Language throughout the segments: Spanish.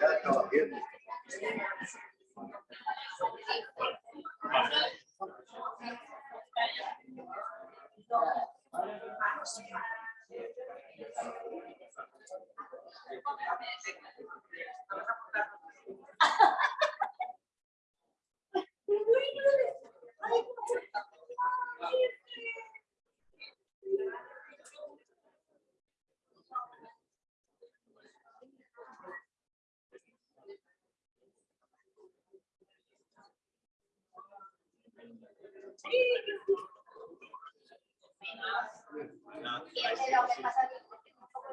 Ya estaba de lo que aquí, porque es un poco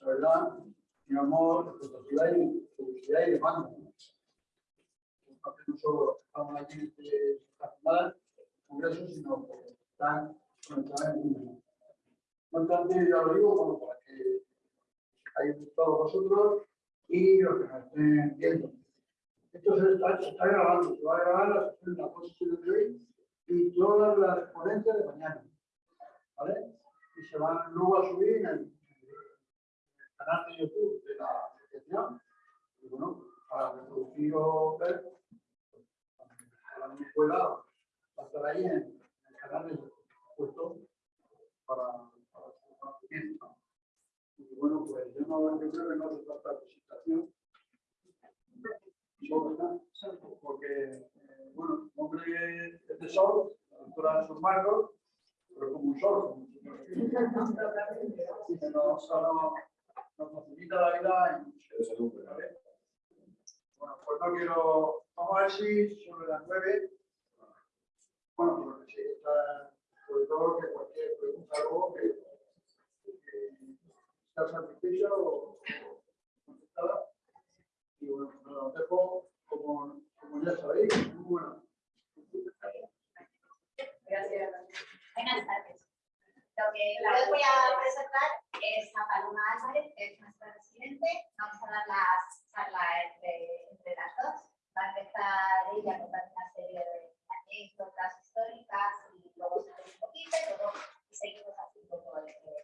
la verdad, digamos, expectativa y publicidad y demanda. ¿no? no solo estamos aquí en este congreso, sino que están conectadas en el mundo. No obstante, ya lo digo, bueno, para que hayáis todos vosotros y los que nos estén viendo. Esto se está, se está grabando, se va a grabar la sesión de la posición de hoy y todas las ponencias de mañana. ¿Vale? Y se van luego a subir en el canal de YouTube de la asociación. Y bueno, para reproducir o ver, a la escuela va a estar ahí en el canal de puesto para, para su conocimiento. Y bueno, pues yo, no, yo creo que no hace falta presentación. Sol, ¿no? Porque, eh, bueno, el nombre es de Sol, la doctora de Sol Marcos, pero como un sol. como y que nos, facilita la vida y ¿vale? Bueno, pues no quiero. Vamos a ver si sobre las nueve. Bueno, pues sí, está, sobre todo que cualquier pregunta luego que, que sea satisfecha o contestada. Y bueno, pues lo dejo como, como ya sabéis. Muy bueno. Gracias. Buenas tardes. Lo que yo les voy a presentar es a Paloma Álvarez, que es nuestra presidente. Vamos a dar las charlas entre, entre las dos. Va a empezar ella a contar una serie de anécdotas históricas y luego se un poquito y luego seguimos así un entre,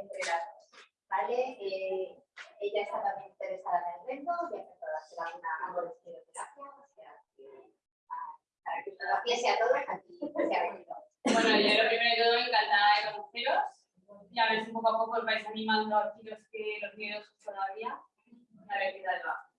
entre las dos. ¿Vale? Eh, ella está también interesada en el reto, ya empezó a hacer alguna, algo de estiloterapia, o sea, que, ah, para que os lo a todos, aquí se ha venido. Bueno, yo lo primero de todo, encantada de conoceros. Y a ver si poco a poco os vais animando aquí los que los miedos todavía. A qué tal va.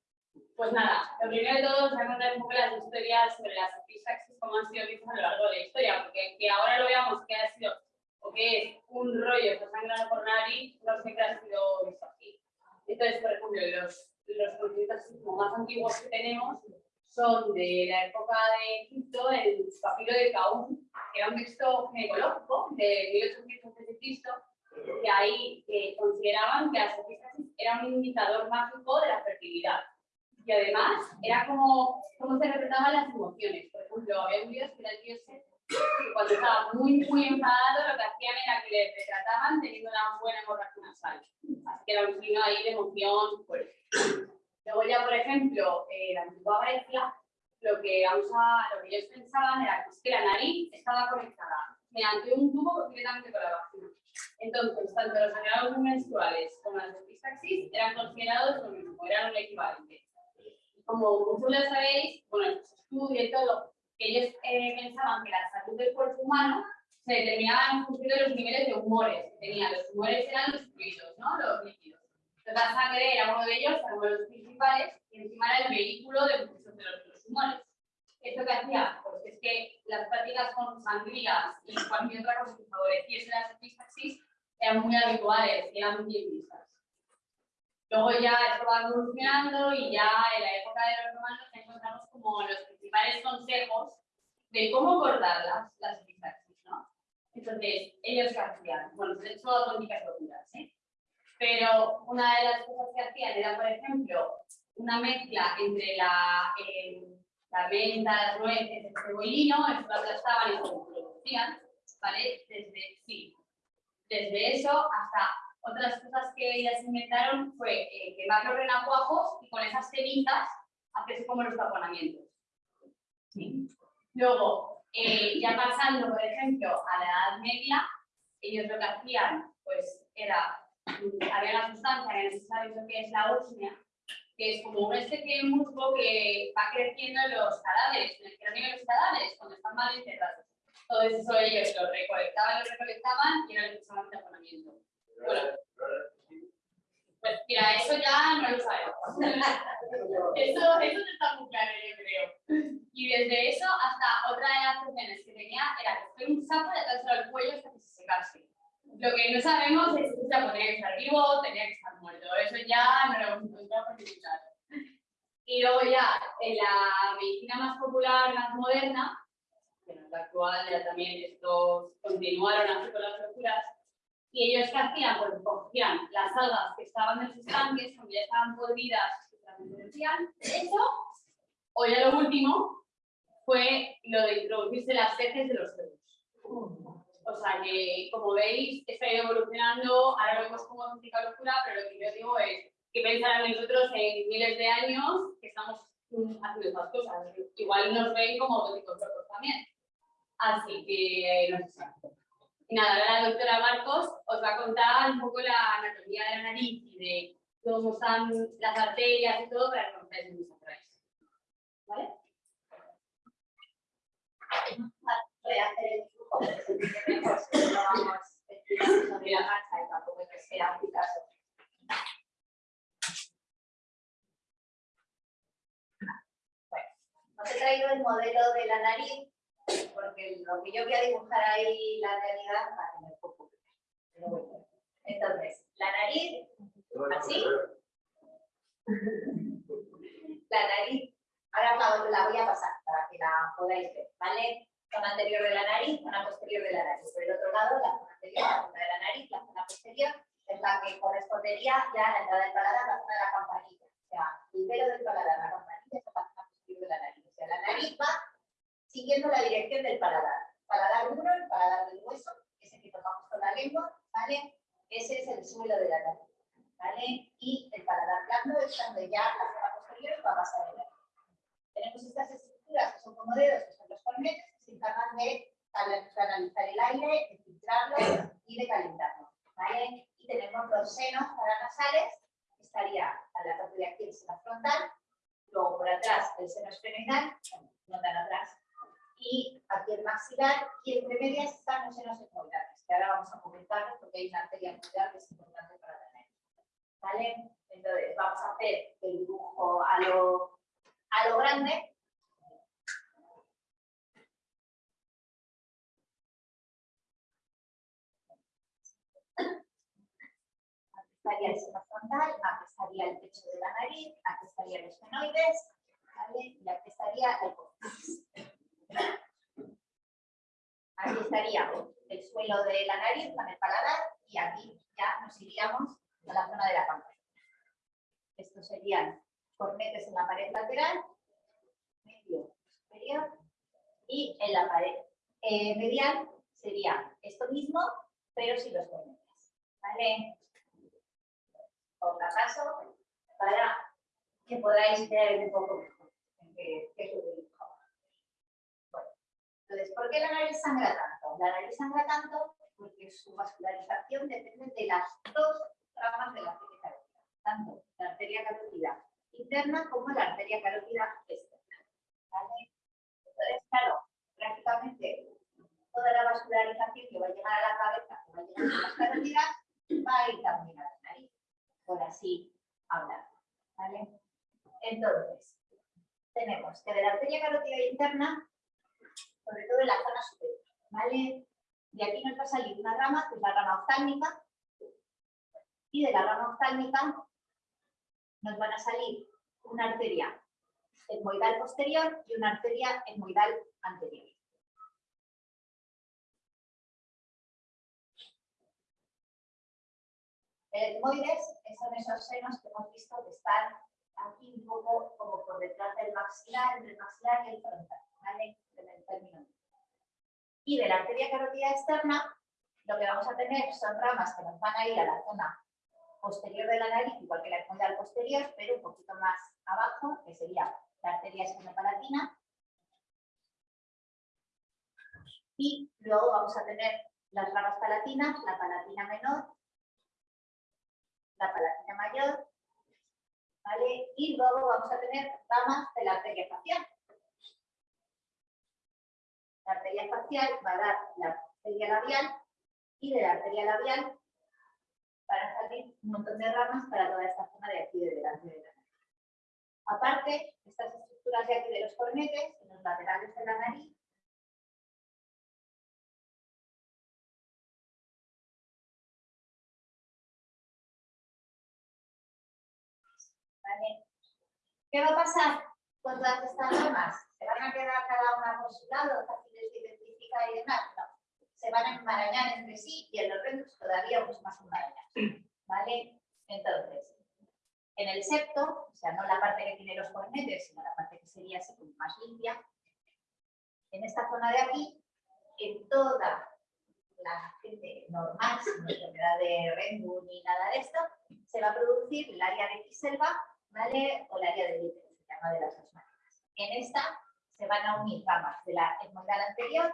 Pues nada, lo primero de todo os voy a contar un poco las historias sobre las satisfacciones, cómo han sido vistas a lo largo de la historia, porque que ahora lo veamos que ha sido o que es un rollo que sangrado por nariz, no siempre ha sido visto aquí. Entonces, por ejemplo, los, los como más antiguos que tenemos son de la época de Egipto, el papiro de Caún, que era un texto ginecológico de 1800 a.C., que ahí eh, consideraban que la satisfacción era un indicador mágico de la fertilidad. Y además, era como cómo se representaban las emociones. Por ejemplo, había un dios que era el dios que cuando estaba muy, muy enfadado, lo que hacían era que le retrataban teniendo una buena hemorragia nasal. Así que era un signo ahí de emoción fuerte. Luego ya, por ejemplo, eh, la antigua Grecia, lo que, vamos a, lo que ellos pensaban era que la nariz estaba conectada mediante un tubo directamente con la vagina. Entonces, tanto los sangrados menstruales como las epistaxis eran considerados lo mismo, eran un equivalente. Como muchos sabéis, bueno, en su estudio y todo, ellos eh, pensaban que la salud del cuerpo humano se determinaba en función de los niveles de humores que tenían. Los humores eran los fluidos, ¿no? Los líquidos. La sangre era uno de ellos, uno de los principales, y encima era el vehículo de muchos de los humores. ¿Esto qué hacía? Pues es que las prácticas con sangrías y cualquier otra cosa que favoreciese la satisfacción eran muy habituales eran muy vistas. Luego ya esto va evolucionando y ya en la época de los romanos encontramos como los principales consejos de cómo cortar las, las epistaxis, ¿no? Entonces, ellos qué hacían, bueno, de hecho auténticas locuras, ¿eh? Pero una de las cosas que hacían era, por ejemplo, una mezcla entre la, eh, la menta, las nueces, cebollino, eso lo aplastaban y lo producían, ¿vale? Desde, sí, desde eso hasta otras cosas que ellas inventaron fue eh, quemar los renacuajos y con esas cenizas hacerse como los taponamientos. Sí. Luego, eh, ya pasando, por ejemplo, a la Edad Media, ellos lo que hacían, pues, era, había una sustancia que no se sabe lo que es la osmia, que es como un especie de musgo que va creciendo en los cadáveres, en el cráneo de los cadáveres, cuando están mal enterrados. Todo eso ellos lo recolectaban, lo recolectaban y era lo que usaban de. Bueno, pues mira, eso ya no lo sabemos. eso, eso no está muy claro, yo creo. Y desde eso hasta otra de las opciones que tenía era coger un sapo y atárselo al cuello hasta que se secase. Lo que no sabemos es si se que estar vivo tenía que estar muerto. Eso ya no lo hemos encontrado por lado. Y luego ya en la medicina más popular, más moderna, que no es la actual, ya también estos continuaron así con las locuras, y ellos qué hacían, pues cogían las algas que estaban en sus tanques, cuando ya estaban podridas, eso, o ya lo último, fue lo de introducirse las heces de los cerdos. O sea que, como veis, está evolucionando, ahora vemos como auténtica locura, pero lo que yo digo es que pensar en nosotros en miles de años que estamos haciendo estas cosas. Igual nos ven como locos también. Así que, no sé. Nada, ahora la doctora Marcos os va a contar un poco la anatomía de la nariz y de cómo están las arterias y todo para que os veáis mis atrás. ¿Vale? Voy os he traído el modelo de la nariz porque lo que yo voy a dibujar ahí, la realidad, va a tener poco. Entonces, la nariz, así. La nariz, ahora la voy a pasar para que la podáis ver, ¿vale? Zona anterior de la nariz, zona posterior de la nariz. Por el otro lado, la zona anterior, la zona de la nariz, la zona posterior, es la que correspondería ya a la entrada del paladar, la zona de la campanilla. O sea, el pelo del paladar, la campanilla es la zona posterior de la nariz. O sea, la nariz va siguiendo la dirección del paladar. Paladar duro, el paladar del hueso, ese que tomamos con la lengua, ¿vale? Ese es el suelo de la nariz, ¿vale? Y el paladar blando es donde ya la zona posterior va a pasar el aire. Tenemos estas estructuras que son como dedos, que son los cornetes, que se encargan de canalizar el aire, de filtrarlo y de calentarlo, ¿vale? Y tenemos los senos paranasales, estaría a la parte de aquí, el seno frontal, luego por atrás el seno esfenoidal, no tan atrás, y aquí el maxilar, y entre medias están los senos esmoidales, que ahora vamos a comentarlos porque hay una arteria esmoidal que es importante para tener. ¿Vale? Entonces, vamos a hacer el dibujo a lo, a lo grande. Aquí estaría el seno frontal, aquí estaría el pecho de la nariz, aquí estarían los fenoides, y aquí estaría el cóccix. Aquí estaría el suelo de la nariz con el paladar y aquí ya nos iríamos a la zona de la campana. Estos serían cornetes en la pared lateral, medio superior y en la pared eh, medial sería esto mismo, pero sin los cornetes. ¿Vale? Para que podáis ver un poco mejor qué es lo que entonces, ¿por qué la nariz sangra tanto? La nariz sangra tanto porque su vascularización depende de las dos ramas de la arteria carótida, tanto la arteria carótida interna como la arteria carótida externa. Entonces, claro, prácticamente toda la vascularización que va a llegar a la cabeza, que va a llegar a las carótidas, va a ir también a la por así hablar. ¿vale? Entonces, tenemos que de la arteria carótida interna sobre todo en la zona superior, ¿vale? Y aquí nos va a salir una rama, que es la rama oftálmica, y de la rama oftálmica nos van a salir una arteria etmoidal posterior y una arteria etmoidal anterior. El etmoides son esos senos que hemos visto que están aquí un poco como por detrás del maxilar, entre el maxilar y el frontal, ¿vale? En el término. Y de la arteria carótida externa, lo que vamos a tener son ramas que nos van a ir a la zona posterior de la nariz, igual que la etmoidal posterior, pero un poquito más abajo, que sería la arteria espinopalatina. Y luego vamos a tener las ramas palatinas, la palatina menor, la palatina mayor, ¿vale? Y luego vamos a tener ramas de la arteria facial. La arteria facial va a dar la arteria labial y de la arteria labial van a salir un montón de ramas para toda esta zona de aquí de delante de la nariz. Aparte, estas estructuras de aquí de los cornetes, en los laterales de la nariz, ¿Vale? ¿Qué va a pasar con todas estas ramas? ¿Se van a quedar cada una por su lado, fáciles de identificar y demás? No. Se van a enmarañar entre sí y en los rendos todavía mucho más enmarañados. ¿Vale? Entonces, en el septo, o sea, no la parte que tiene los cornetes, sino la parte que sería así como más limpia, en esta zona de aquí, en toda la gente normal, sin enfermedad de Renbu ni nada de esto, se va a producir el área de Kiselva, ¿vale? O el área de útero, se llama de las dos maneras. En esta se van a unir ramas de la etmodal anterior,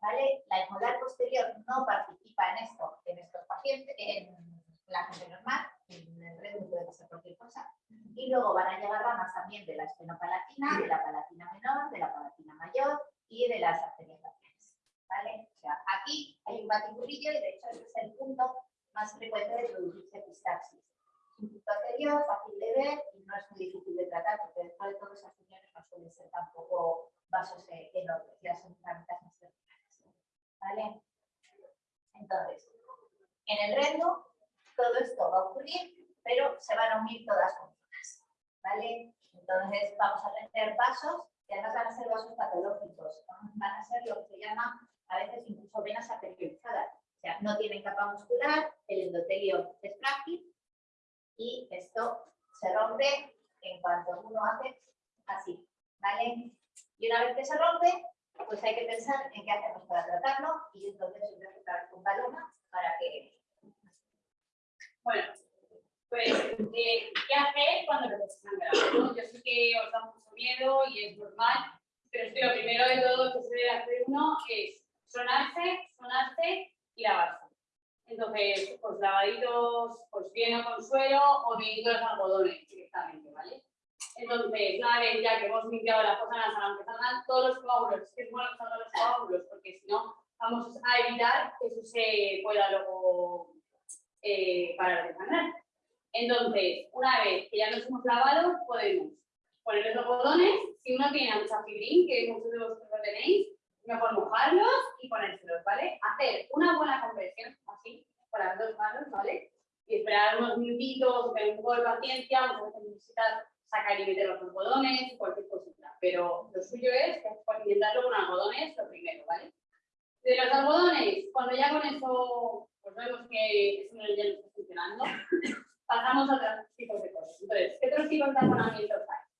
¿vale? La etmodal posterior no participa en esto, en estos pacientes, en la gente normal, en el Renbu puede pasar cualquier cosa, y luego van a llegar ramas también de la espenopalatina, de la palatina menor, de la palatina mayor y de las arterias laterales, ¿vale? O sea, aquí hay un batiburrillo y de hecho ese es el punto más frecuente de producirse epistaxis. Punto anterior, fácil de ver y no es muy difícil de tratar porque después de todos esos riñones no suelen ser tampoco vasos eh, enormes, ya son ramitas más verticales. ¿Vale? Entonces, en el rendo todo esto va a ocurrir, pero se van a unir todas juntas. ¿Vale? Entonces vamos a tener vasos que además van a ser vasos patológicos, van a ser lo que se llama a veces incluso venas arterializadas. O sea, no tienen capa muscular, el endotelio es frágil y esto se rompe en cuanto uno hace así, ¿vale? Y una vez que se rompe, pues hay que pensar en qué hacemos para tratarlo y entonces empezar con Paloma para que... Bueno, pues, eh, ¿qué hacer cuando sangrar? ¿no? Yo sé que os da mucho miedo y es normal, pero es que lo primero de todo que se debe hacer uno es sonarse, sonarse y lavarse. Entonces, pues lavaditos, pues bien a consuelo o bien los algodones directamente, ¿vale? Entonces, una vez ya que hemos limpiado la fosa nasal, aunque salgan todos los coágulos, es que es bueno que salgan los coágulos, porque si no, vamos a evitar que eso se pueda luego eh, parar de sangrar. Entonces, una vez que ya nos hemos lavado, podemos poner los algodones. Si uno tiene mucha fibrín, que muchos de vosotros lo tenéis, mejor mojarlos y ponérselos, ¿vale? Hacer una buena compresión, así, con las dos manos, ¿vale? Y esperar unos minutitos, tener un poco de paciencia, muchas veces necesitas sacar y meter los algodones, cualquier cosita. Pero lo suyo es intentarlo con algodones lo primero, ¿vale? De los algodones, cuando ya con eso, pues vemos que eso no está funcionando, pasamos a otros tipos de cosas. Entonces, ¿qué otros tipos de taponamientos hay?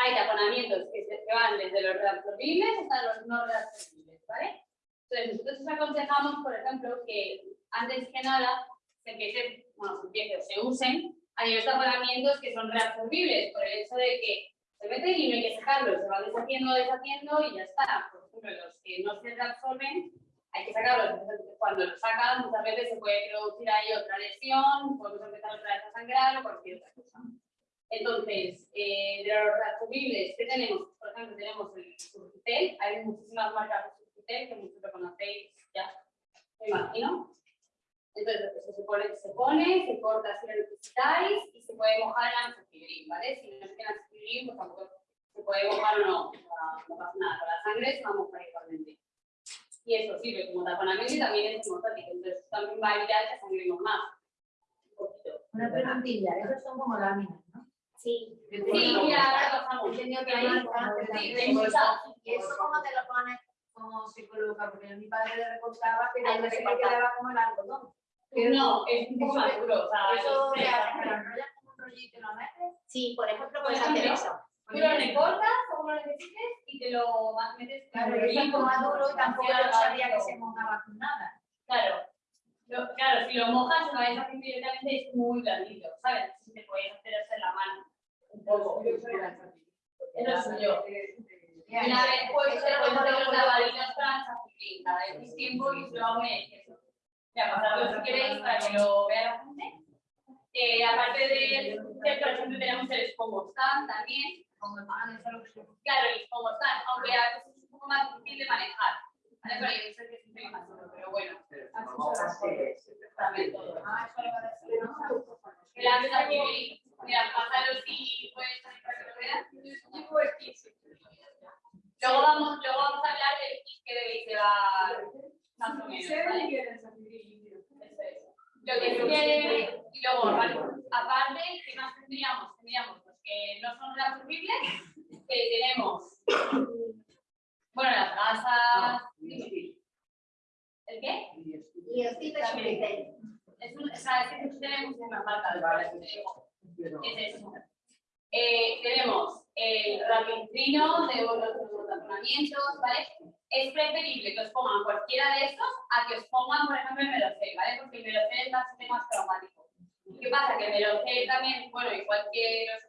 Hay taponamientos que, se, que van desde los reabsorbibles hasta los no reabsorbibles, ¿vale? Entonces, nosotros os aconsejamos, por ejemplo, que antes que nada se empiece, bueno, se empiece se usen a nivel taponamientos que son reabsorbibles, por el hecho de que se meten y no hay que sacarlos, se van deshaciendo, deshaciendo y ya está. Por ejemplo, los que no se reabsorben, hay que sacarlos. Cuando los sacas, muchas veces se puede producir ahí otra lesión, podemos empezar otra vez a sangrar o cualquier otra cosa. Entonces, eh, de los reabsorbibles, ¿qué tenemos? Por ejemplo, tenemos el Surgitel, hay muchísimas marcas de Surgitel que muchos lo conocéis ya, me imagino. Entonces, eso se pone, se pone, se corta si lo necesitáis y se puede mojar en antifibrin, ¿vale? Si no que en antifibrin, pues tampoco se puede mojar o no, no pasa nada. Con la sangre se va a mojar igualmente. Y eso sirve como taponamiento y también es hemostático, entonces también va a evitar que sangremos más. Un poquito. Una preguntilla, esos son como láminas. Sí. Sí. Entendido que hay Sí, hay muchas. ¿Y eso cómo te lo pones como psicóloga? Porque mi padre le recortaba, pero que me recortar. quedaba como el algodón. No, es un poco más duro, o sea, Eso pero enrollas como un rollito y lo metes. Sí, por ejemplo, puedes hacer eso. Tú lo recortas como lo necesites y te lo metes Claro, es como más duro y tampoco sabía que se mojaba con nada. Claro. Lo- claro, si lo mojas, lo haciendo directamente es muy blandito, ¿sabes? Si te puedes hacer eso en la mano. Un poco. Es lo suyo. Y una vez pues Eso puedes mejor hacer lavaditos para chapulín, cada vez tiempo y se lo hago eso. Ya, pasarlo si queréis para que lo vea la gente. Eh, aparte de, de, por ejemplo, tenemos el Spomostan también. Claro, el Spomostan, aunque a veces es un poco más difícil de manejar. Yo sé que es un pelín más duro, pero bueno. También todo. Ah, eso lo va a decir, ¿no? El antes aquí, mira, pásalo si puedes salir para que lo veas. Luego vamos, luego vamos a hablar del kit que debéis llevar más o menos. Lo que sí que, y luego, vale, aparte, ¿qué más tendríamos? Tendríamos los que no son reabsorbibles, que tenemos, bueno, las gasas, ¿el qué? Y el tip es un criterio. Es un, o sea, es que tenemos una marca de digo. Es eso. Eh, tenemos el rapitrino de los razonamientos, ¿vale? Es preferible que os pongan cualquiera de estos a que os pongan, por ejemplo, el melocel, ¿vale? Porque el melocel es bastante más traumático. ¿Qué pasa? Que el melocel también, bueno, igual que nosotros,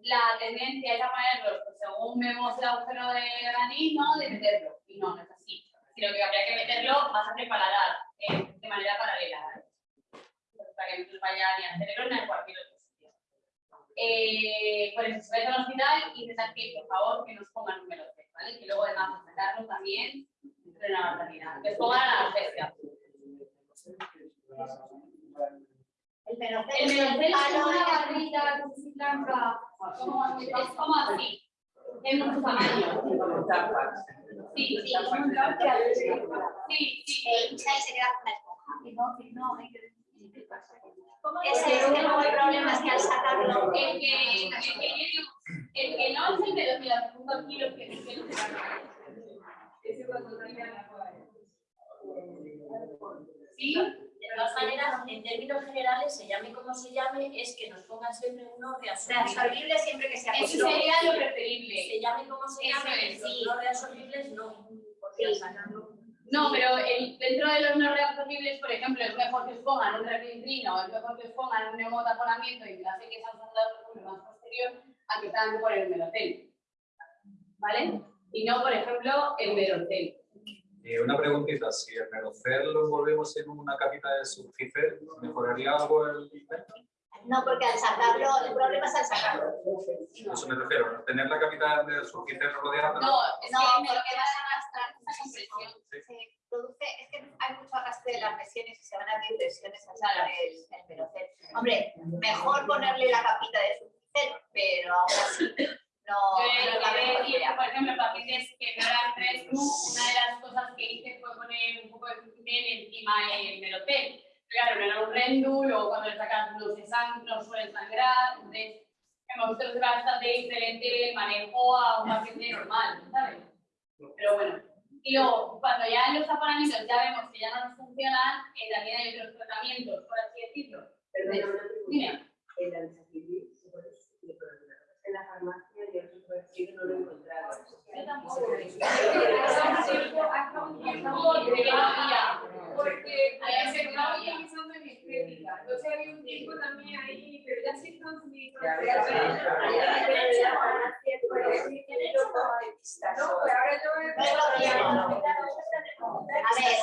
la tendencia es a ponerlos, pues, según vemos el agujero de granil, ¿no? De meterlo. Y no, no es así. Sino que habría que meterlo más a preparar, eh, de manera paralela, ¿vale? Para que no nos vaya ni al cerebro ni a cualquier otro sitio. Eh, por eso, vais al hospital, intentad que, por favor, que nos pongan un melocel, ¿vale? Que luego, además, meterlo también frena la mortalidad. Que pongan la anestesia. El melocel El es el es una barrita que es así blanca, como- es como así, de muchos tamaños. Sí, sí, sí, sí. e hincha y se queda con la esponja. Ese es el problema es que al sacarlo, El que, el el no. es el de los la segunda kilo que que no se va Sí, De todas maneras, en términos generales, se llame como se llame, es que nos pongan siempre uno reabsorbible. reabsorbible siempre que sea eso posible. sería lo preferible. Se llame como se Eso llame, es, los sí. no reabsorbibles no. Porque al sacarlo- No, pero el- dentro de los no reabsorbibles, por ejemplo, es mejor que os pongan un repitrino, es mejor que os pongan un neumotaponamiento y que hace que esa sonda más posterior a que tengan que poner el melocel. ¿Vale? Y no, por ejemplo, el melocel. Y una preguntita, si el melocel lo envolvemos en una capita de subgifer, ¿mejoraría algo el invento? No, porque al sacarlo, el problema es al sacarlo. Eso me refiero, tener la capita de subgifer rodeada. No, es No, que vas a arrastrar esa compresión. se produce, es que hay mucho arrastre de las lesiones y se van a abrir lesiones al sacar el, el. Hombre, mejor ponerle la capita de su pero aún así no, Yo por ejemplo, pacientes que no eran tres, una de las cosas que hice fue poner un poco de fluticel encima del melocel. Claro, no era un rendu, luego cuando le sacas no se sang no suelen sangrar, entonces hemos visto que bastante diferente el manejo a un paciente normal, ¿sabes? Pero bueno. Y luego, cuando ya en los taponamientos ya vemos que ya no nos funcionan, eh, también hay otros tratamientos, por así decirlo. Dime. El antisaquilí se puede sustituir por alguna cosa. En la farmacia yo que no lo he encontrado. Yo tampoco. Porque se estaba utilizando en estética. Entonces había un tiempo también ahí, pero ya se están ya No, pues ahora yo. A ver,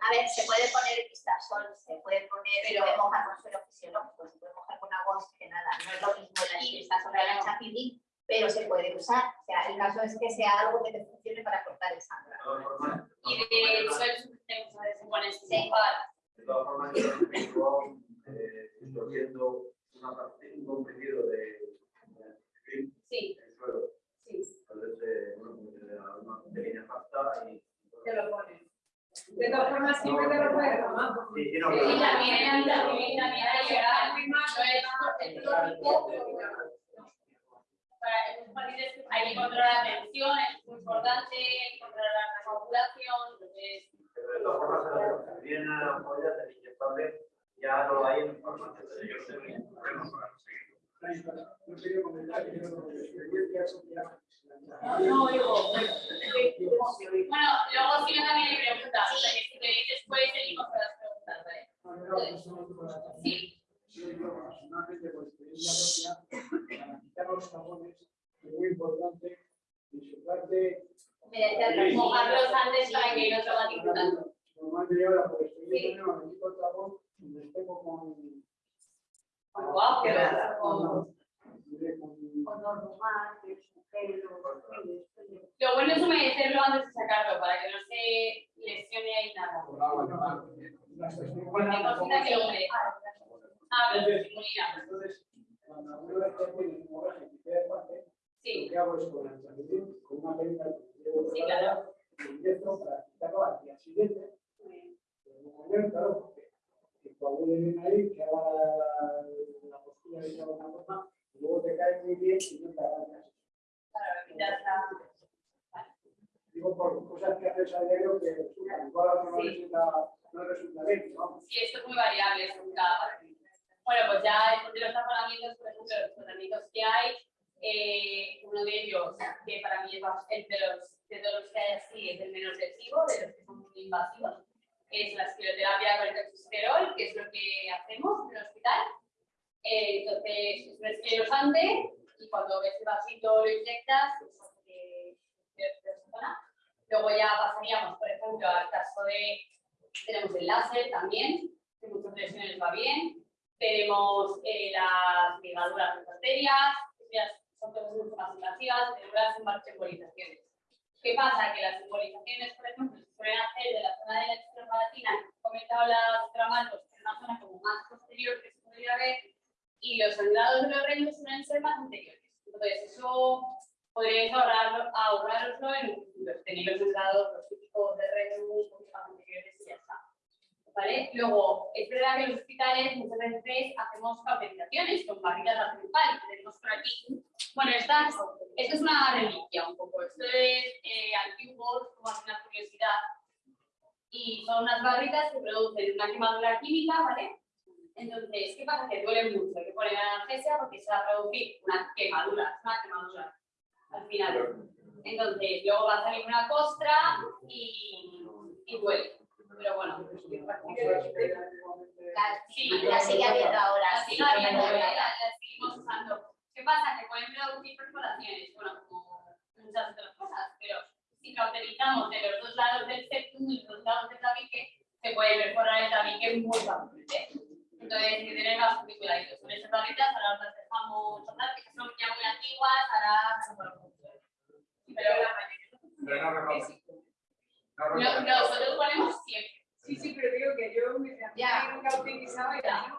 a ver, se puede poner pistazol, se puede poner, se puede mojar con suelo fisiológico, se puede mojar con agua oxigenada. No es lo mismo el pistazol que el anchapilín, pero se puede usar. O sea, el caso es que sea algo que te funcione para cortar el sangrado. Y de suelo tenemos a veces se pone Sí. para De todas formas, yo tengo, eh, estoy viendo una parte, un comprimido de, Sí, el suelo. sí. Entonces, eh, bueno, da una pequeña pasta y. Te lo pones. De todas formas, siempre te lo puedes tomar. Sí, no, Y también, también. Para estos pacientes hay que controlar la tensión, es muy importante, controlar la coagulación, entonces, pero de todas formas, en la que vienen a la polla del inyectable, ya lo hay en farmacia. No quería comentar que yo no tengo experiencia social. no, digo, más invasivas, tenemos las embolizaciones. ¿Qué pasa? Que las embolizaciones, por ejemplo, se suelen hacer de la zona de la extrapalatina, comentado las doctora Marcos, que es una zona como más posterior que se podría ver, y los sangrados de los reinos suelen ser más anteriores. Entonces, eso podréis ahorrar, ahorraroslo en. Tenéis los sangrados, los típicos de reinos un poquito más anteriores y ya está. ¿Vale? Luego, es verdad que en los hospitales muchas veces hacemos cauterizaciones con de principal, que tenemos por aquí. Bueno, esta, esto es una reliquia un poco. Esto es eh, antiguo, como una curiosidad. Y son unas barritas que producen una quemadura química, ¿vale? Entonces, ¿qué pasa? Que duele mucho. Hay que poner analgesia porque se va a producir una quemadura, una quemadura al final. Entonces, luego va a salir una costra y, y duele. Pero bueno, La, sí, la sigue habiendo ahora. la seguimos usando. ¿Qué pasa? Que pueden producir perforaciones, bueno, como muchas otras cosas, pero si cauterizamos de los dos lados del septum y los dos lados del tabique, se puede perforar el tabique muy fácilmente. Entonces, hay que tener cuidadito. Con estas barritas, ahora las dejamos tratar, que son ya muy antiguas, ahora se. Pero Pero no recomiendo. No no, nosotros ponemos siempre. Sí, sí, pero digo que yo me Ya. nunca utilizaba y Ya.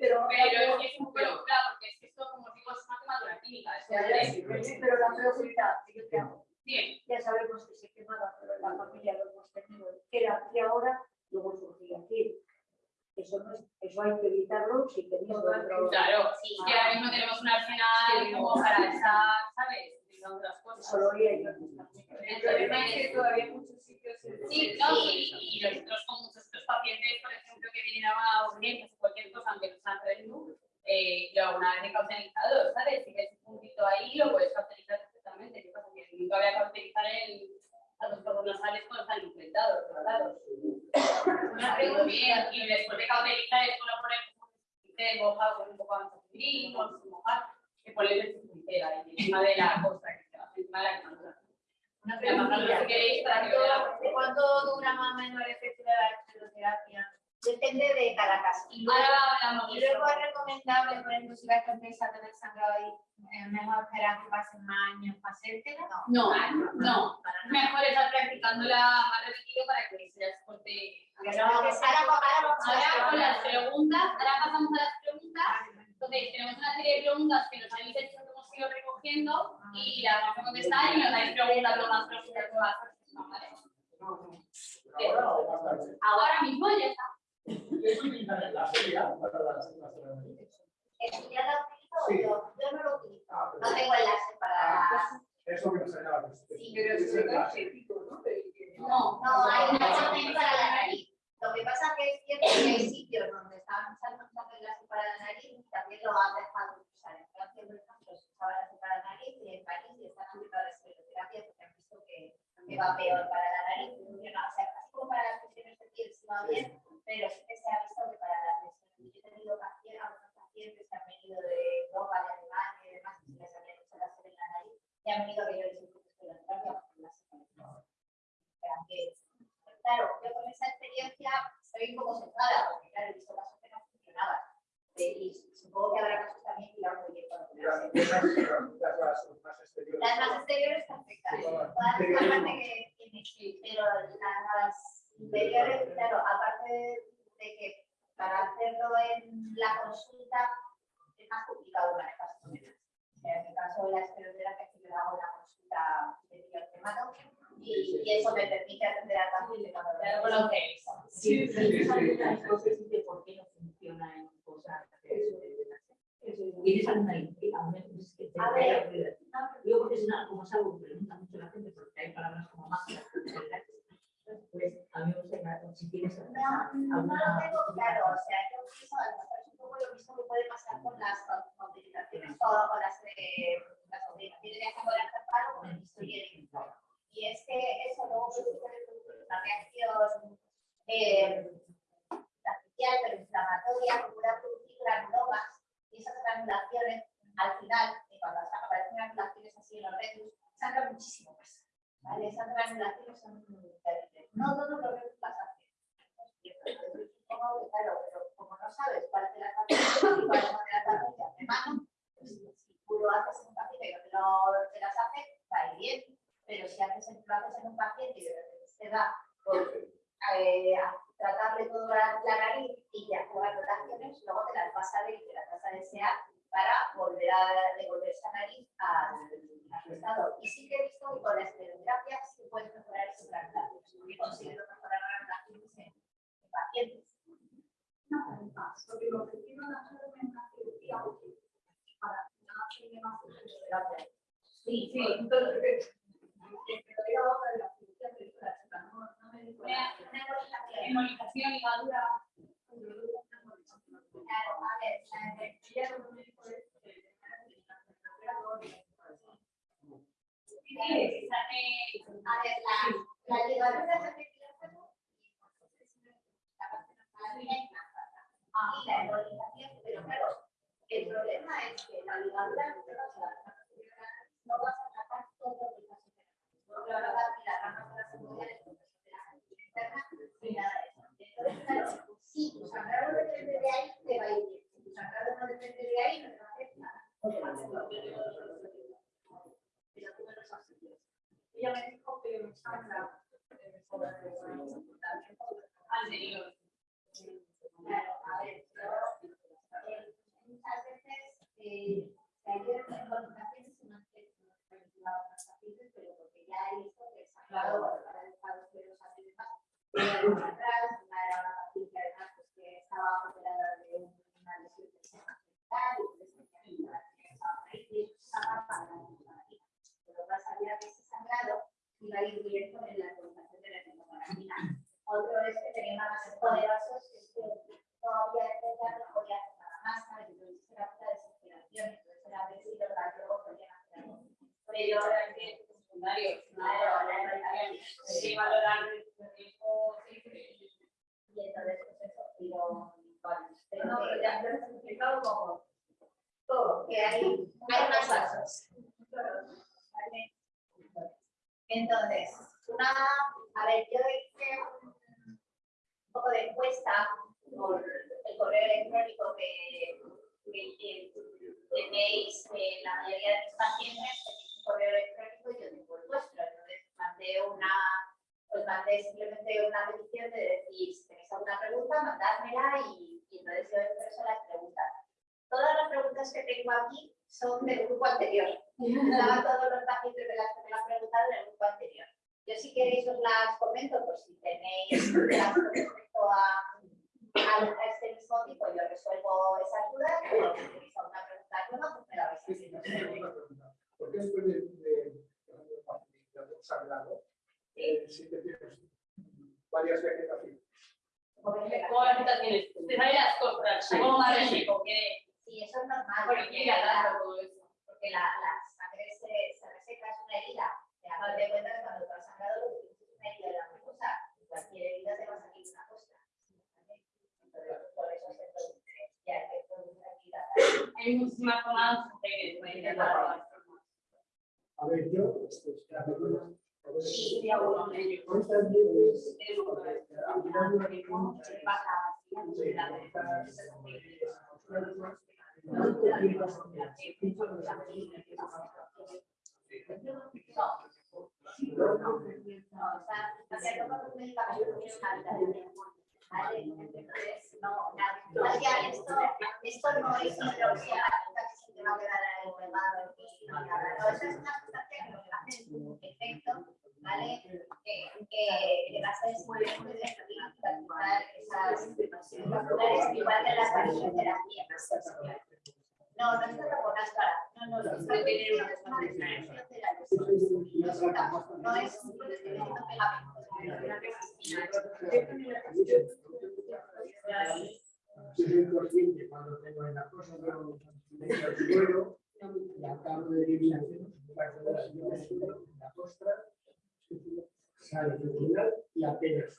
Pero, Pero es que es un pero claro, porque es que esto, como digo, es una quemadura química. Pero la pregunta que yo te hago, Bien. ya sabemos que se quemaba, pero la familia lo hemos tenido. Era que ahora luego surgía aquí. Eso, no es, eso hay que evitarlo si otro. Claro, Sí, que ahora mismo tenemos un arsenal como para esa, ¿sabes? Utilizar otras cosas. Solo yo. El problema es que todavía hay muchos sitios en- Sí, no, y, y nosotros con muchos otros pacientes, por ejemplo, que vienen a urgencias o cualquier cosa, aunque no sean RNU, eh, yo alguna vez he cauterizado, ¿sabes? Si ves un puntito ahí, lo puedes empieza a tener sangrado y eh, mejor esperar que pasen más años para? Ah, no, no, no, mejor estar practicándola más repetido para que se las corte. Ahora con las preguntas, ahora pasamos a las preguntas. Ah, Entonces, tenemos una serie de preguntas que nos habéis hecho que hemos ido recogiendo ah, y las vamos a contestar y nos habéis preguntado más preguntas que vas Ahora mismo ya está. ¿Es un enlace ya para las preguntas? ¿Estudiar la utilizo sí. yo? Yo no lo utilizo. Ah, pues no tengo enlace para... Ah, pues eso que nos acabas de Sí, pero es un objetivo, ¿no? No, no, hay una examen para la nariz. Lo que pasa es que es cierto que hay sitios donde estaban usando muchas enlace para la nariz y también lo han dejado de usar. En Francia, por ejemplo, se usaba enlace para la nariz y en París y están aplicando las terapias porque han visto que, que va peor para la nariz. No, o sea, así como para las lesiones de piel sí va bien, pero sí que se ha visto que para las lesiones yo he tenido Bye. poderoso Sí, La eh, No. ¿Vale? No, la, no que. No, que que es muy de esas igual que las radioterapías. No, no es que lo pongas para. No, no, es que tiene una la. No es cuando tengo en la cosa, acabo de las la costra, sale fenomenal y apenas.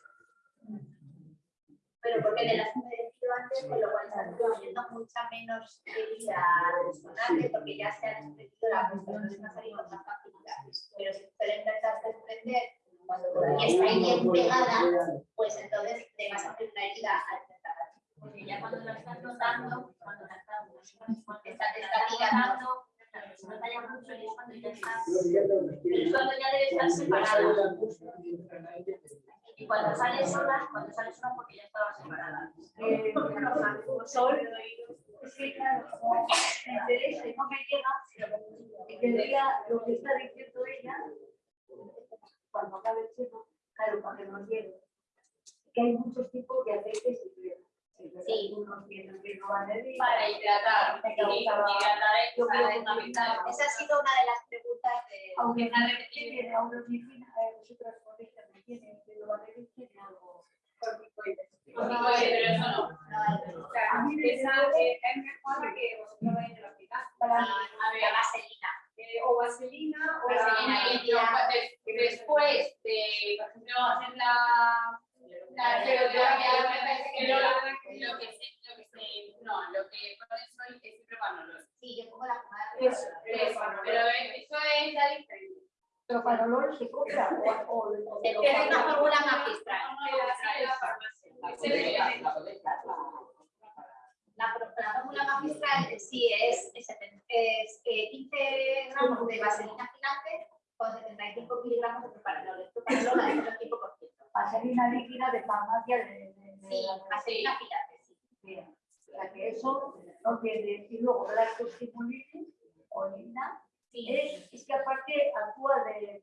Pero porque le las he dicho antes, con lo cual están produciendo mucha menos herida resonante, porque ya se ha desprendido la muestra, no se va a salir con más facilidad. Pero si tú le intentas desprender cuando todavía está ahí bien pegada, pues entonces te vas a hacer una herida al intentar. Porque ya cuando la estás notando, cuando la estás cuando Está- te está está tirando. Se nota ya mucho es cuando ya estás, no es cuando ya debe estar separada. y cuando sales sola, cuando sales sola porque ya estaba separada. Sol, es que claro, me interesa y no me llega, y que leía lo que está diciendo ella, cuando acabe el tema, claro, para que nos. Que hay muchos tipos de aceites y cremas. Sí. Unos tienen que no van a ir. Para hidratar, hidratar. Esa ha sido una de las preguntas de. Aunque una medicina, eh, vosotras podéis también tienen, pero van a ir tiene algo. corticoides. Pero eso no. No, A mí me eh, es mejor la que vosotros vais el hospital. para a ver, vaselina. Eh, o vaselina o Vaselina la- Después de, por ejemplo, hacer la la fisioterapia, lo que pasa es que lo- lo que se, lo que se, no, lo que pones hoy es siempre panolol. Sí, yo pongo la pomada. Eso, Eso, pero eso es ya diferente. Pero para olor se compra o, o, o Es una fórmula magistral. La fórmula magistral sí es, es, es, eh, 15 gramos de vaselina gigante con 75 miligramos de propanolol. El propanolol es el 5%. vaselina líquida de farmacia de- Sí, vaselina gigante, sí. Bien. O sea que eso no tiene. Y luego lactostimulitis o lina, Sí, es, es que aparte actúa de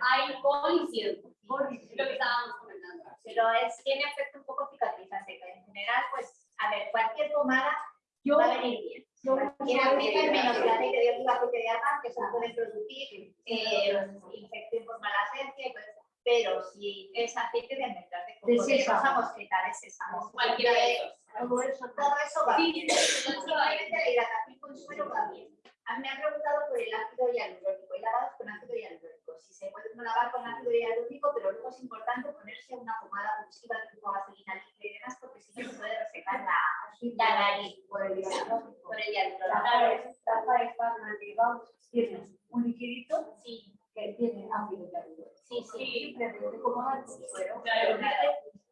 Hay policía. polis. Es lo que estábamos comentando. pero es, tiene efecto un poco cicatrizante. que En general, pues, a ver, cualquier pomada Yo, va a venir bien. yo Tiene aceite menos el aceite de oliva, aceite de argan, que eso puede producir eh, infección por malacencia, y pues, pero si es aceite de almendras, de coco, De de sésamo. rosa mosqueta, de sésamo, Cualquiera de esos. todo eso todo eso va Sí, bien. sí, Simplemente la hidratación con suero va bien. A mí me han preguntado por el ácido hialurónico. Hay lavados con ácido hialurónico. Si se puede lavar con ácido hialurónico, pero luego es importante ponerse una pomada abusiva tipo vaselina líquida y demás, porque si no se puede resecar la, la nariz por el hialurónico. por el La hialurónico. tapa es para digamos, tiene un liquidito Sí, que tiene ácido hialurónico. sí, sí. Simplemente como dar suero. Claro.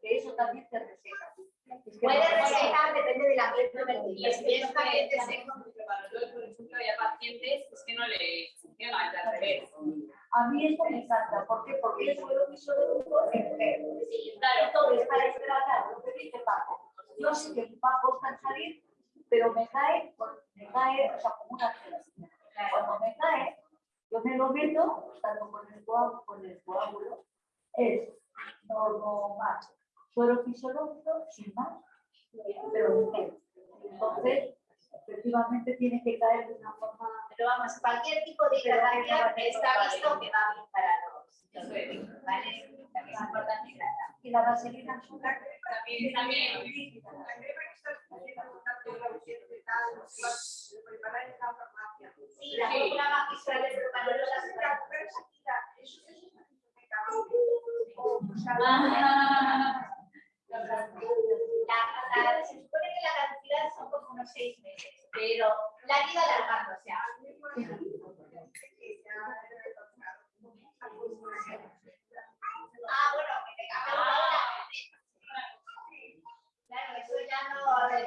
Que eso también te reseca. Es que Puede no- resecar, depende del ambiente Y vertido. es Si que es eso un ambiente que seco, por ejemplo, hay pacientes es que no le funciona, es al revés. A mí esto me encanta. ¿Por qué? Porque el suelo disoluto enfermo. Sí, Claro, entonces para hidratar, lo que dice Paco, yo sé que Paco está en salir, pero me cae, me cae, o sea, como una gelatina. Cuando me cae, yo me lo meto, tanto con el coágulo, con el coágulo, es normal. Suero fisiológico, sin más, pero. Entonces, efectivamente tiene que caer de una forma Pero vamos, cualquier tipo de hidratación está visto que va bien para los, los bebés, ¿vale? También es importante hidratar. y la vaselina También, también. La crema que estás haciendo tanto la reciente y tal, lo preparan en la farmacia. Sí, la fórmula magistral de propanolol la Pero superan. pero esa tira, eso eso es medicamento. O sea, Ah, La, la, se supone que la cantidad son como unos seis meses, pero la vida alargando, o sea, ah, bueno, que te cambia la hora. Claro, eso ya no, se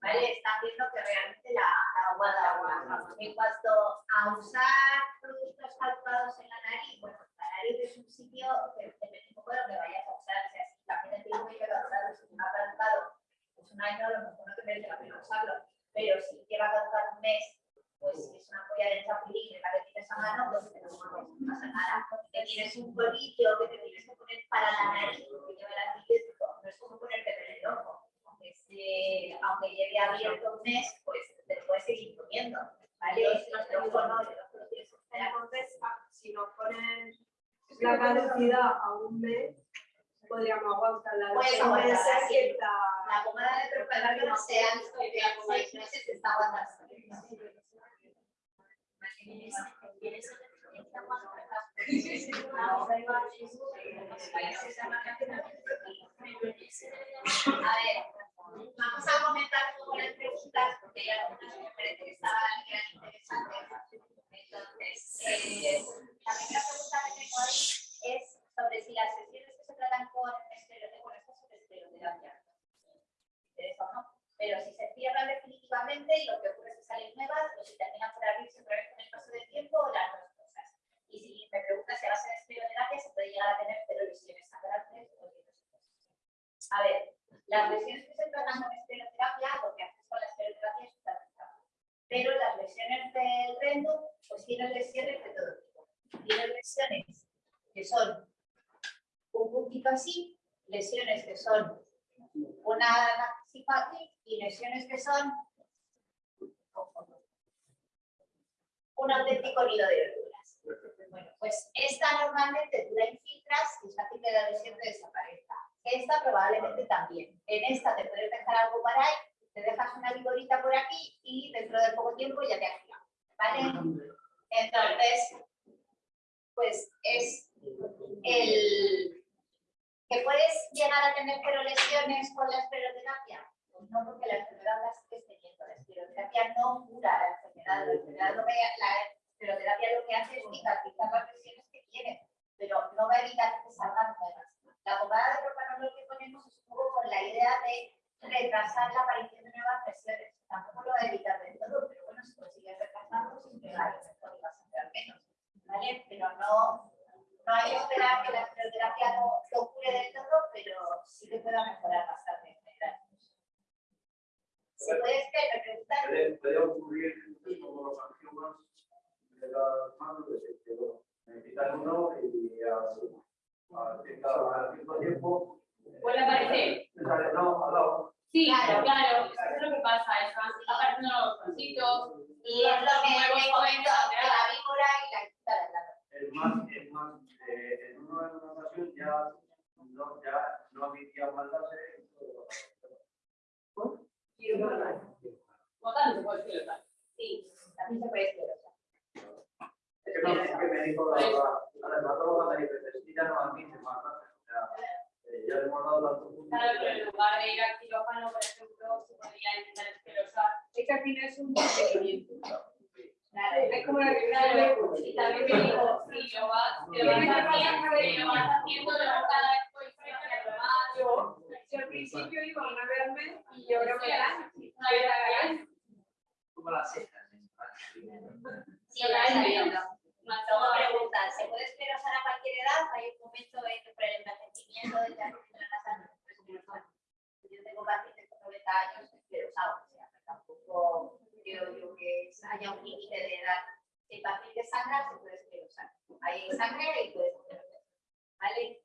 ¿Vale? Están viendo que realmente la, la agua da. En cuanto a usar productos calculados en la nariz, bueno, la nariz es un sitio que depende un poco de lo que vayas a usar. O sea, si también te digo que calculado, si me ha calculado pues un año, a lo mejor no te merece la pena usarlo. Pero si lleva caducar un mes, pues es una polla de chapulín y la que tienes a mano, pues te lo pones, no pasa nada. Que tienes un polvillo que te tienes que poner para la nariz, porque lleva el antibiótico, no es como ponerte en el ojo. Aunque, esté- aunque lleve abierto un mes, pues te puedes seguir poniendo. ¿Vale? Los no. Entonces, si nos ponen la caducidad a un mes, podríamos aguantarla. Puedes Seis aguantarla, meses sí. La pomada de visto que a seis meses está aguantando. A ver, vamos a comentar poco las preguntas porque hay algunas que que estaban interesantes. Entonces, eh, la primera pregunta que tengo ahí es sobre si las sesiones que se tratan con estereoterapia, bueno, esto es estereoterapia, interesa o no, pero si se cierran definitivamente y lo que ocurre es que eso es que pasa, están apareciendo los cositos. Y es lo que me comento de la víbora y la quita de la Es más, es más, eh, en una, en una ocasión ya no, ya no admitía más láser. Botando, pues, sí, lo Sí, también se puede esclerosa. Es que no sé qué me dijo la, la, la dermatóloga, me dice, es que ya no admite más láser. O sea, eh, ya le hemos dado tanto punto. Claro, pero en lugar de ir al quirófano, por ejemplo, se podría intentar esclerosar. Es que al final es un procedimiento. Claro, Es como la que Claro, y también me dijo, si lo vas, si lo vas haciendo, si lo vas haciendo, lo vas cada vez voy frente a lo más. Yo, yo al principio iba una vez al mes y yo creo que era Una vez al año. Como las cejas. Sí, Sí, lo has sabido. Más Luego todo. preguntan, ¿se puede esclerosar a cualquier edad? Hay un momento en que por el envejecimiento de la casa Yo tengo pacientes con 90 años esclerosados, o sea, que tampoco creo yo que haya un límite de edad. Si el paciente sangra, se puede esclerosar. Hay sangre y puede esclerosar. ¿Vale?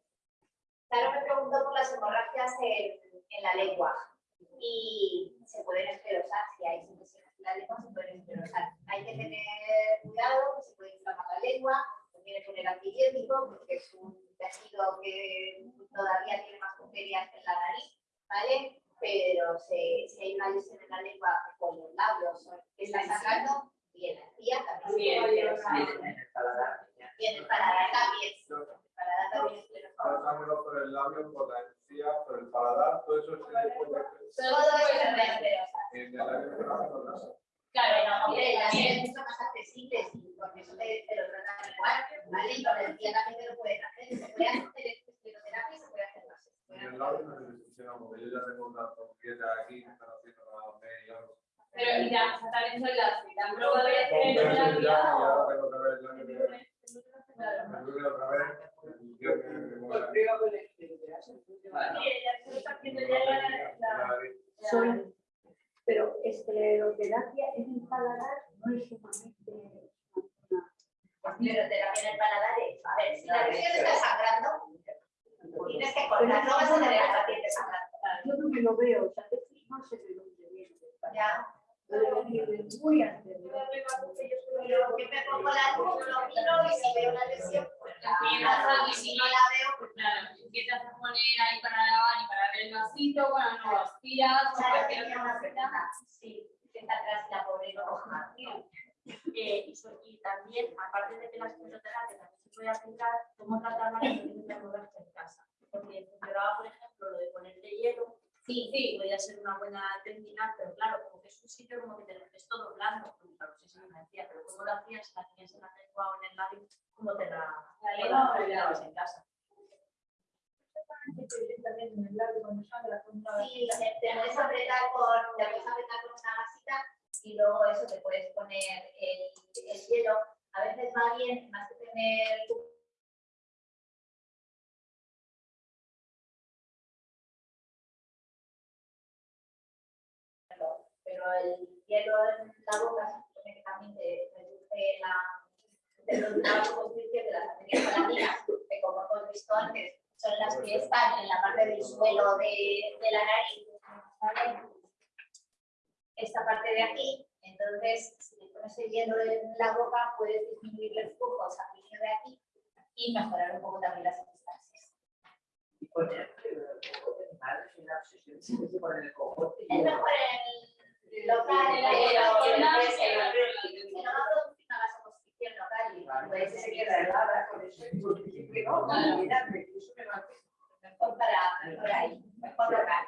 Claro, me preguntó por las hemorragias en, en la lengua. Y se pueden esclerosar, si hay infecciones en la lengua, se pueden esclerosar. Hay que tener cuidado, que se puede inflamar la lengua, conviene poner antibiótico, porque es un tejido que todavía tiene más bacterias que en la nariz, ¿vale? Pero si, si hay una lesión en la lengua con los labios o que está sangrando, y en la encía también se Bien, puede bien, esclerosar. el paladar. Y en el paladar también. El paladar también es esclerosado. Pasámoslo por el labio, por la encía, por el paladar, todo eso puede hacer. Todo eso se puede esclerosar. En el labio se hace con las- Claro, Bueno, hombre, las bien. series son más accesibles y con eso te, te lo tratan igual, ¿vale? Y con el día también te lo pueden hacer. Se puede hacer escleroterapia y se puede hacer más. En el labio no se funciona, porque yo ya tengo una trompeta aquí, me están haciendo la media. Pero ya, o sea, también son las que han probado de Con hacer peso ya, y terapia o- ahora tengo que ver el año que viene. Me duele otra vez. el día que me voy a- ya se está haciendo ya la- la- la- Son- pero escleroterapia en el paladar no es sumamente una- Escleroterapia en el paladar es, a ver, si la lesión está sangrando, tienes que cortar, no vas a tener al paciente sangrando. Yo no me lo veo, o sea, es que no sé de dónde viene. Ya. Pero viene muy anterior. Pero que me pongo la luz, lo miro y si veo una lesión, pues la agarro, y si no la veo, pues Claro, empiezas a poner ahí para lavar y para ver el vasito, bueno, no lo tiras o ¿Sabes cualquier que otra una cosita. persona? Sí, que está atrás y la pobre no coja. Eh, y, so- y también, aparte de que la escleroterapia también se puede aplicar, cómo tratar la lesión de hemorragia en casa. Porque funcionaba, por ejemplo, lo de ponerte hielo, Sí, sí, podía ser una buena técnica, pero claro, como que es un sitio como que te lo ves todo blando, pues claro, sí, sí, me decía, pero ¿cómo lo hacías? Si la tenías en la lengua o en el labio, ¿cómo te la, La en casa? También en el labio cuando sangra con una- Sí, te puedes apretar con, te puedes apretar con una masita y luego eso te puedes poner el, el hielo. A veces va bien, más que tener pero el hielo en la boca se supone que también te reduce la la vasoconstricción de las arterias palatinas, que como hemos visto antes, son las que están en la parte del suelo de, de la nariz, ¿vale? Esta parte de aquí, entonces, si le pones el hielo en la boca, puedes disminuir el flujo sanguíneo de aquí y mejorar un poco también las epistaxis. Y poner pone el cojote. Es mejor el local, pero la local y se queda helada con eso, y no, me mejor para mejor ahí, mejor local.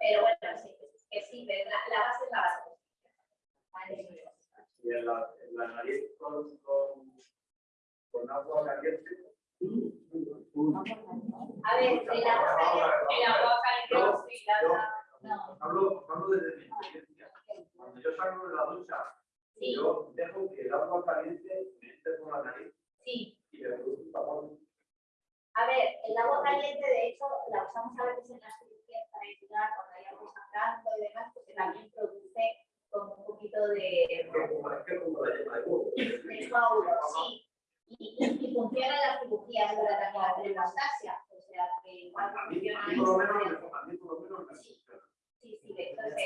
Pero bueno, sí, que sirve, la, la base es la. Vale. Y en la, nariz con, agua caliente. A ver, si la boca El agua caliente, sí, la- no, Hablo, hablo desde mi experiencia. Cuando yo salgo de la ducha, sí, yo dejo que el agua caliente me entre por la nariz sí. y me produce un tapón. A ver, el agua caliente, de hecho, la usamos a veces en las cirugías para ayudar cuando hay algo sangrando y demás, porque también produce como un poquito de, Que como es que como la yema de huevo. de sí. Y, y, y funciona en las cirugías para también la hemostasia, o sea, que igual funciona a mí por lo menos me funciona. Sí, sí, de hecho se,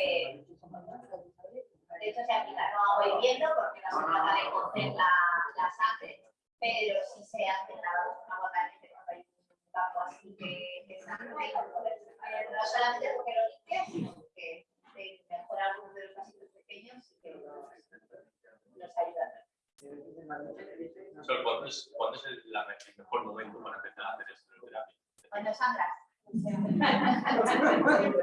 de hecho se aplica no agua hirviendo porque no se trata de cocer la, la sangre, pero sí se hace lavados con agua caliente cuando hay un campo así que, que sangre, no solamente porque lo limpia, sino porque te mejora algunos de los vasitos pequeños y que nos, nos ayuda. ¿cuándo es, cuándo es el, la- el mejor momento para empezar a hacer escleroterapia? Cuando sangras.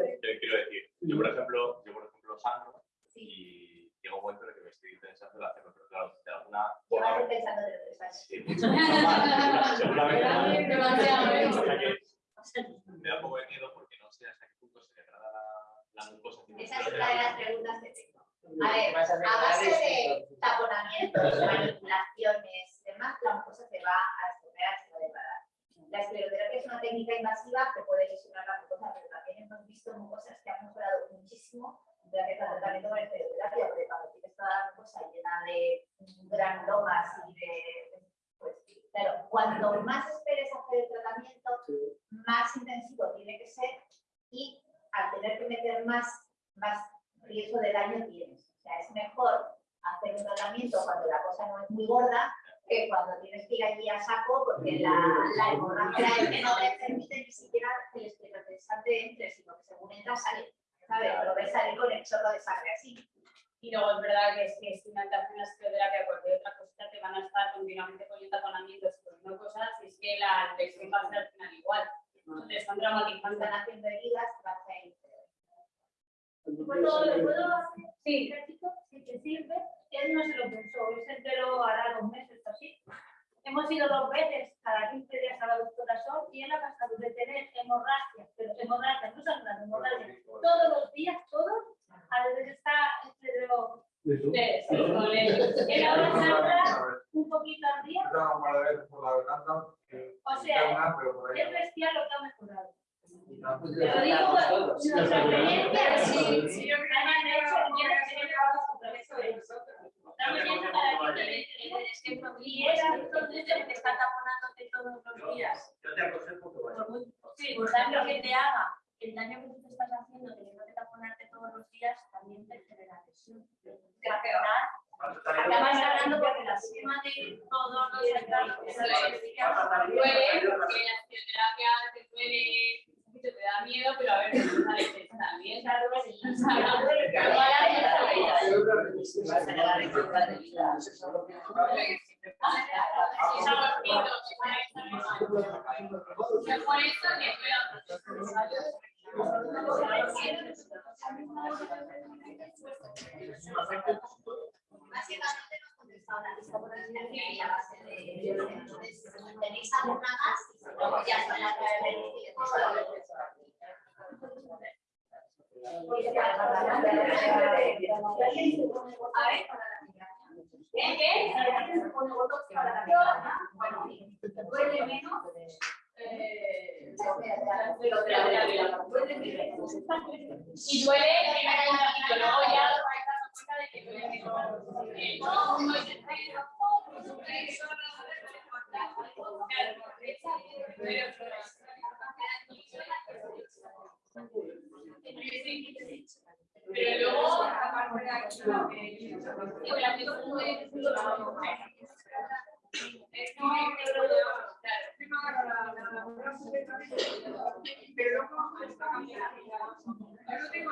Hemos ido dos veces cada 15 días a la doctora Sol y él ha pasado de tener hemorragias, pero hemorragias, no sangrado, hemorragias, todos los días, todos, a desde está este de los... De, sí, Pero luego, aparte de la pero está. Yo tengo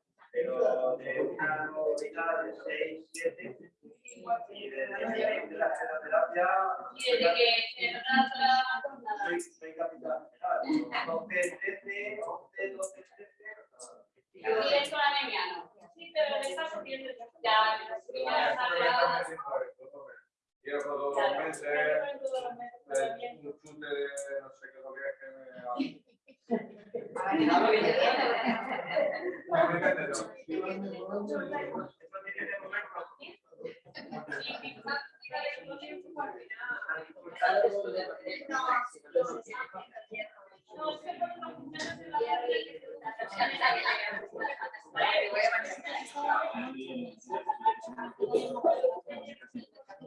pero de una novela de 6, 7 y de la terapia. Y desde que no trabajamos nada. Soy capital. 12, 13, la ¿no? Sí, pero le está subiendo ya. Ya, todos los meses, un chute no sé qué lo.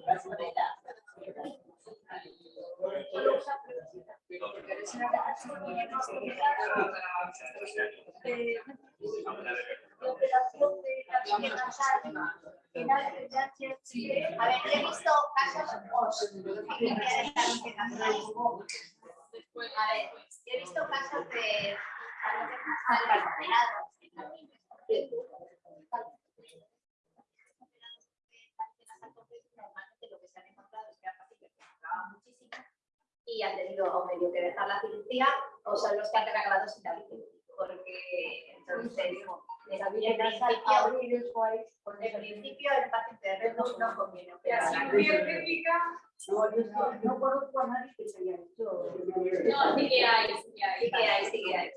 Gracias. A ver, he visto casos A ver, he visto casos de... tenido que dejar la cirugía o son los que han acabado sin la. Porque entonces, en principio, abrir eso ahí. en principio el paciente de red no conviene muy técnica, No, conozco a nadie que se haya hecho. No, sí que hay, sí que hay. Sí que hay, sí que hay.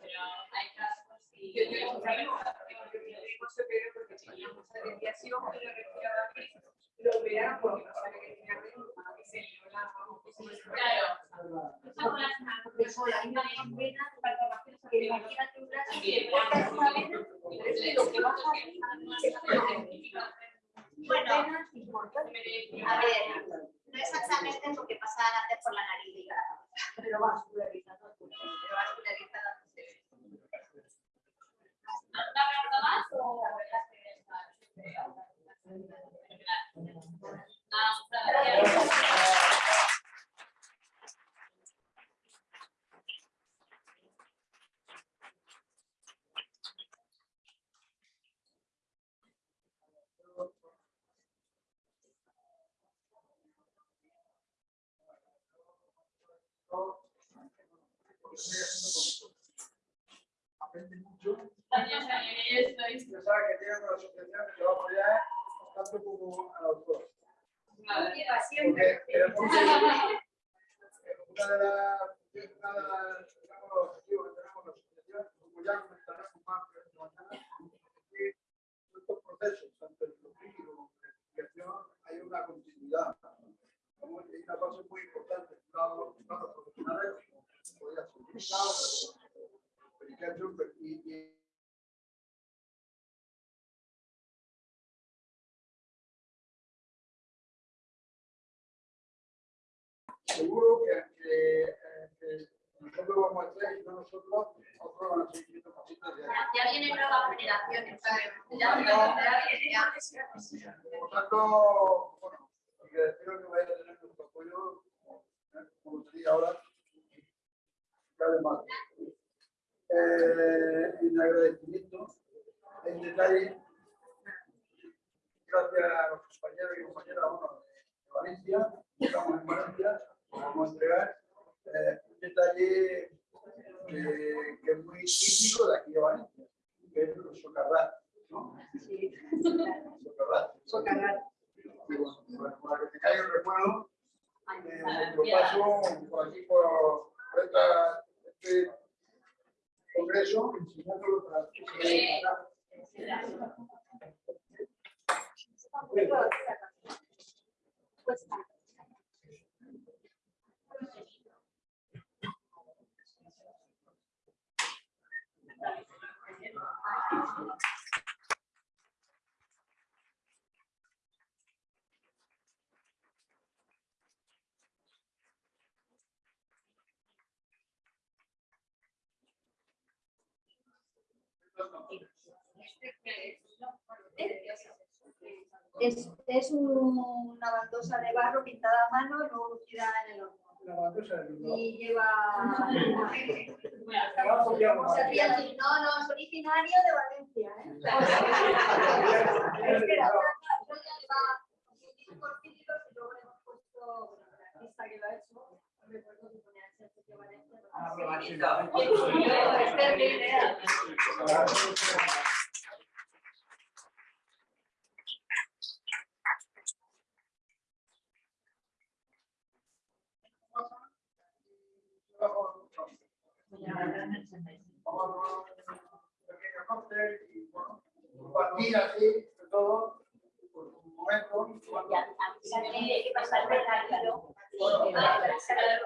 Pero hay casos y yo tengo un amigo que no se operó porque tenía mucha desviación y lo respiraba bien. Lo operaron porque no sabía que tenía reuma y se lió la Claro. Son las Eso, la misma vena, que imagínate un brazo Sí, que cortas una vena, Sí, lo que vas a hacer Bueno, venas y cortas. a ver, no exactamente porque pasaban antes por la nariz y la cabeza, pero vascularizando. pero vascularizada. ¿Alguna pregunta más o la verdad es que está? Ah, muchas gracias. Aprende mucho. Daniel, estoy. Sabe que tiene una asociación que va a apoyar tanto como al autor. Vale. Porque queremos que una de las los objetivos que tenemos la asociación, como ya comentaremos más es que estos procesos, tanto en lo como la investigación, hay una continuidad. Hay una fase muy importante, lado profesionales, seguro que, que, eh, que nosotros vamos a hacer y no nosotros, otros van a seguir siendo pacientes de. Ya vienen nuevas generaciones, ¿sabes? Ya, ya. Por tanto, bueno, espero que vaya a tener nuestro apoyo, como te digo ahora, cada más. Eh, en agradecimiento, en detalle, gracias a los compañeros y compañeras bueno, de Valencia, estamos en Valencia, vamos a entregar eh, un detalle eh, que es muy típico de aquí de Valencia, que es el socarrat, ¿no? Sí, Socarrat. socarrat. Bueno, para- que tengáis un recuerdo, eh, nuestro paso por aquí por, por esta, este congreso, enseñándolo para que Pues, Es, es un- una baldosa de barro pintada a mano y luego lucida en el horno. la. Y lleva. No, no, es originario de Valencia, ¿eh? Espera, yo ya lleva y luego le hemos puesto bueno, la artista que lo ha hecho. No compartir así, todo, por un momento. Gracias.